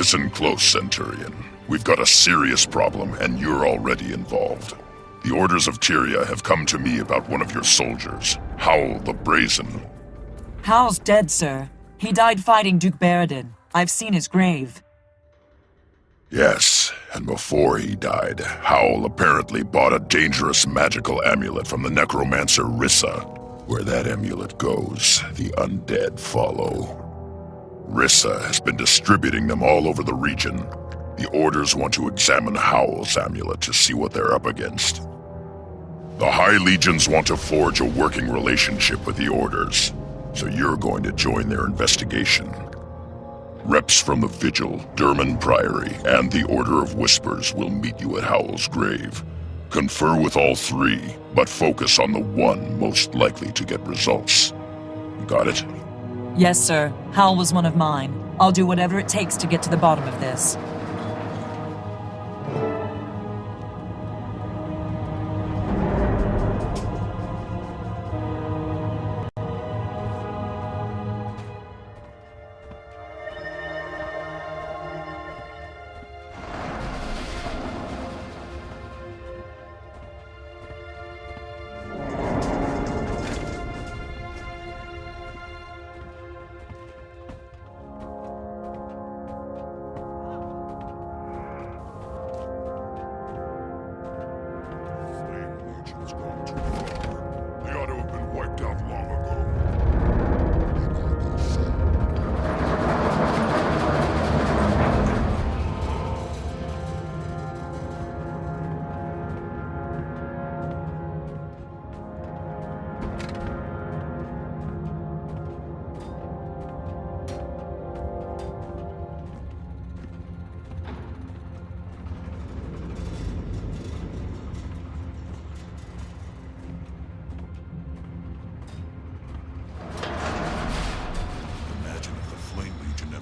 Listen close, Centurion. We've got a serious problem, and you're already involved. The orders of Tyria have come to me about one of your soldiers, Howl the Brazen. Howl's dead, sir. He died fighting Duke Barradin. I've seen his grave. Yes, and before he died, Howl apparently bought a dangerous magical amulet from the necromancer Rissa. Where that amulet goes, the undead follow. Rissa has been distributing them all over the region. The Orders want to examine Howl's amulet to see what they're up against. The High Legions want to forge a working relationship with the Orders, so you're going to join their investigation. Reps from the Vigil, Durmand Priory, and the Order of Whispers will meet you at Howl's grave. Confer with all three, but focus on the one most likely to get results. Got it? Yes, sir. Hal was one of mine. I'll do whatever it takes to get to the bottom of this.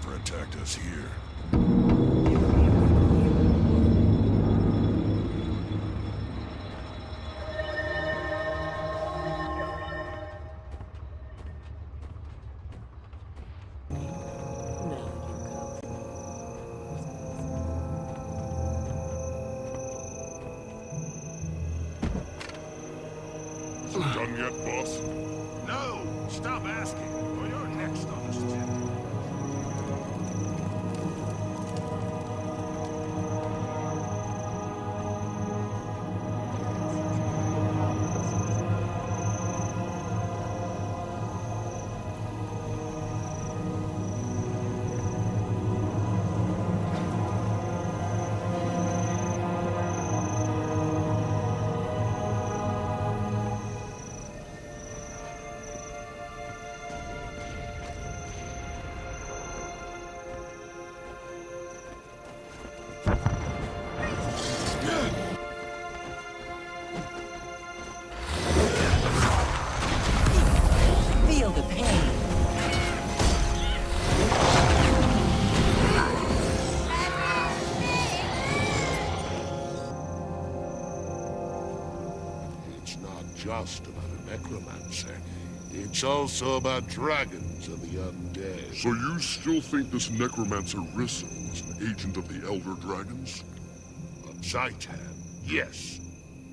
Never attacked us here. Done yet, boss? It's not just about a necromancer. It's also about dragons and the undead. So you still think this necromancer Rissa was an agent of the Elder Dragons? On Zhaitan, yes.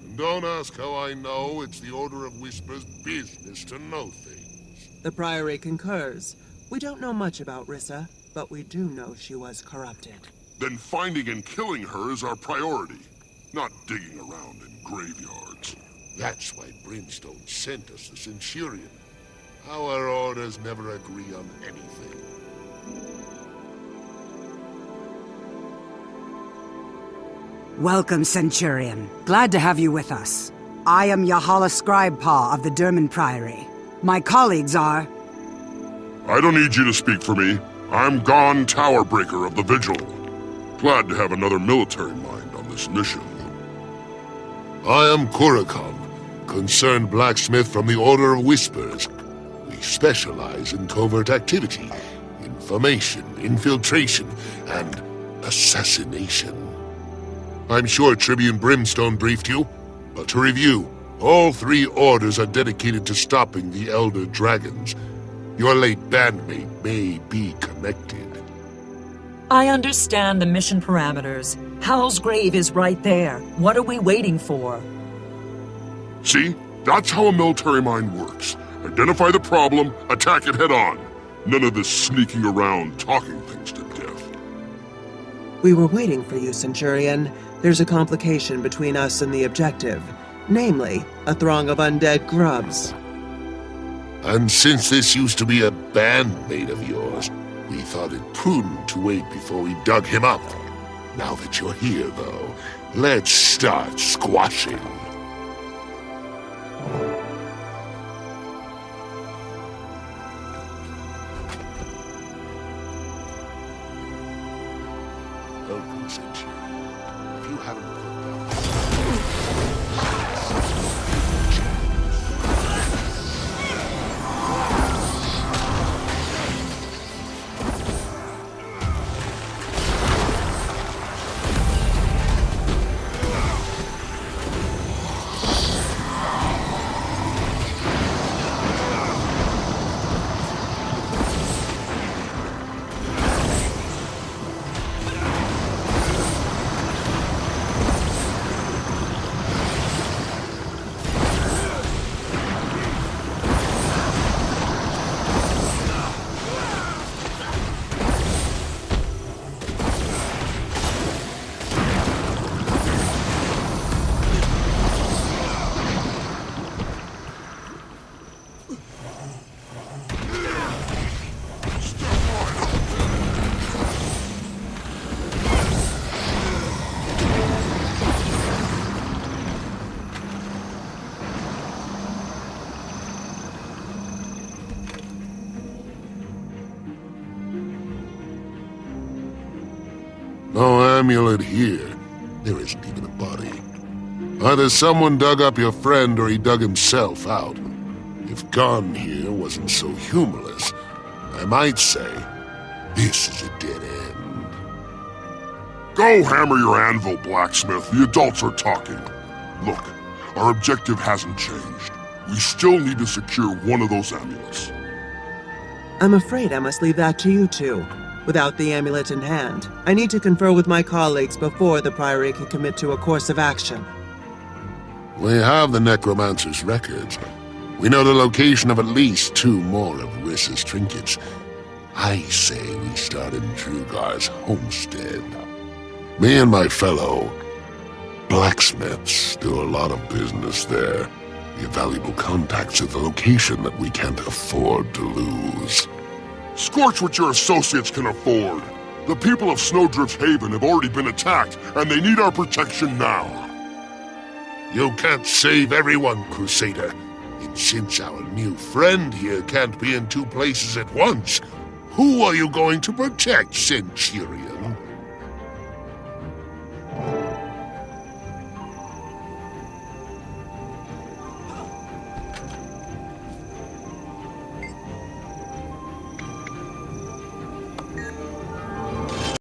And don't ask how I know, it's the Order of Whispers' business to know things. The Priory concurs. We don't know much about Rissa, but we do know she was corrupted. Then finding and killing her is our priority, not digging around in graveyards. That's why Brimstone sent us the Centurion. Our orders never agree on anything. Welcome, Centurion. Glad to have you with us. I am Yahala Scribepaw of the Durmand Priory. My colleagues are... I don't need you to speak for me. I'm Gon Towerbreaker of the Vigil. Glad to have another military mind on this mission. I am Kurakon, concerned blacksmith from the Order of Whispers. We specialize in covert activity, information, infiltration, and assassination. I'm sure Tribune Brimstone briefed you, but to review, all three orders are dedicated to stopping the Elder Dragons. Your late bandmate may be connected. I understand the mission parameters. Howl's grave is right there. What are we waiting for? See? That's how a military mind works. Identify the problem, attack it head on. None of this sneaking around, talking things to death. We were waiting for you, Centurion. There's a complication between us and the objective. Namely, a throng of undead grubs. And since this used to be a bandmate of yours, we thought it prudent to wait before we dug him up. Now that you're here, though, let's start squashing. If you haven't put amulet here. There isn't even a body. Either someone dug up your friend or he dug himself out. If Gon here wasn't so humorless, I might say, this is a dead end. Go hammer your anvil, blacksmith. The adults are talking. Look, our objective hasn't changed. We still need to secure one of those amulets. I'm afraid I must leave that to you two. Without the amulet in hand, I need to confer with my colleagues before the Priory can commit to a course of action. We have the Necromancer's records. We know the location of at least two more of Rissa's trinkets. I say we start in Drugar's homestead. Me and my fellow blacksmiths do a lot of business there. We valuable contacts at the location that we can't afford to lose. Scorch what your associates can afford. The people of Snowdrift's Haven have already been attacked, and they need our protection now. You can't save everyone, Crusader. And since our new friend here can't be in two places at once, who are you going to protect, Centurion?